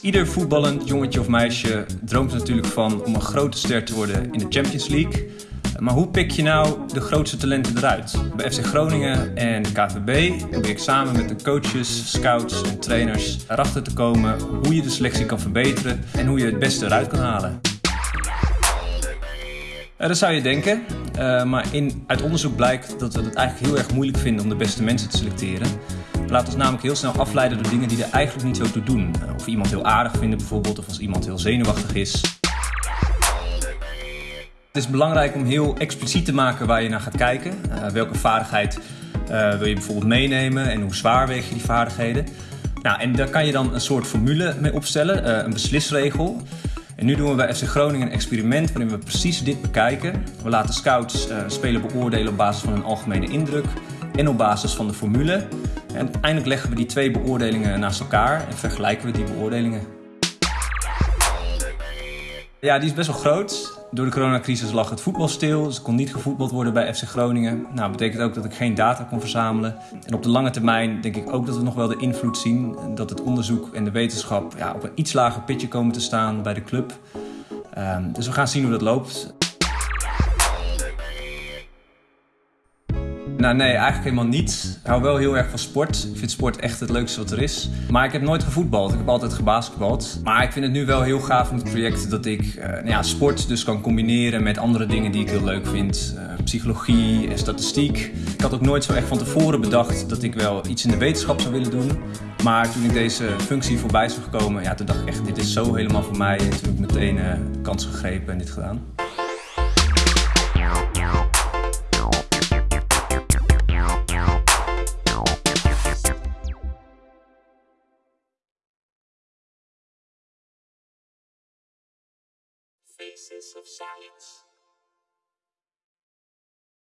Ieder voetballend jongetje of meisje droomt natuurlijk van om een grote ster te worden in de Champions League. Maar hoe pik je nou de grootste talenten eruit? Bij FC Groningen en KVB probeer ik samen met de coaches, scouts en trainers erachter te komen hoe je de selectie kan verbeteren en hoe je het beste eruit kan halen. Dat zou je denken, uh, maar in, uit onderzoek blijkt dat we het eigenlijk heel erg moeilijk vinden om de beste mensen te selecteren. We laten ons namelijk heel snel afleiden door dingen die er eigenlijk niet zo toe doen. Uh, of iemand heel aardig vinden bijvoorbeeld, of als iemand heel zenuwachtig is. Het is belangrijk om heel expliciet te maken waar je naar gaat kijken. welke vaardigheid wil je bijvoorbeeld meenemen en hoe zwaar weeg je die vaardigheden. Nou, en daar kan je dan een soort formule mee opstellen, een beslisregel. Nu doen we bij FC Groningen een experiment waarin we precies dit bekijken. We laten scouts uh, spelen beoordelen op basis van een algemene indruk en op basis van de formule. En uiteindelijk leggen we die twee beoordelingen naast elkaar en vergelijken we die beoordelingen. Ja, die is best wel groot. Door de coronacrisis lag het voetbal stil, dus er kon niet gevoetbald worden bij FC Groningen. Nou, dat betekent ook dat ik geen data kon verzamelen. En op de lange termijn denk ik ook dat we nog wel de invloed zien dat het onderzoek en de wetenschap ja, op een iets lager pitje komen te staan bij de club. Um, dus we gaan zien hoe dat loopt. Nou nee, eigenlijk helemaal niet. Ik hou wel heel erg van sport. Ik vind sport echt het leukste wat er is. Maar ik heb nooit gevoetbald. Ik heb altijd gebasketbald. Maar ik vind het nu wel heel gaaf met het project dat ik uh, nou ja, sport dus kan combineren met andere dingen die ik heel leuk vind. Uh, psychologie en statistiek. Ik had ook nooit zo echt van tevoren bedacht dat ik wel iets in de wetenschap zou willen doen. Maar toen ik deze functie voorbij zag komen, ja, toen dacht ik echt, dit is zo helemaal voor mij. En toen heb ik meteen uh, kans gegrepen en dit gedaan. Faces of Science.